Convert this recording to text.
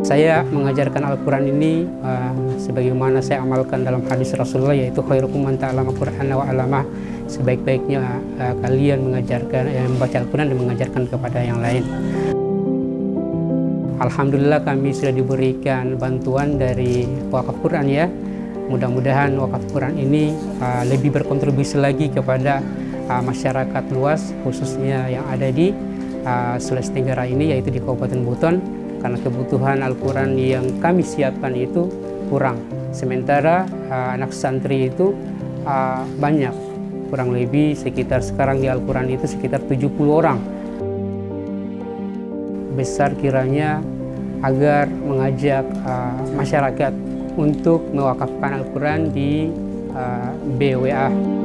Saya mengajarkan Al-Quran ini uh, sebagaimana saya amalkan dalam hadis Rasulullah yaitu khairukum man ta'allama Qur'an wa 'allamah. Sebaik-baiknya uh, kalian mengajarkan yang membaca Al-Quran dan mengajarkan kepada yang lain. Alhamdulillah kami sudah diberikan bantuan dari wakaf Quran ya. Mudah-mudahan wakaf Quran ini uh, lebih berkontribusi lagi kepada uh, masyarakat luas khususnya yang ada di uh, Sulawesi Tenggara ini yaitu di Kabupaten Buton karena kebutuhan Al-Quran yang kami siapkan itu kurang. Sementara uh, anak santri itu uh, banyak, kurang lebih sekitar sekarang di Al-Quran itu sekitar 70 orang. Besar kiranya agar mengajak uh, masyarakat untuk mewakafkan Al-Quran di uh, BWA.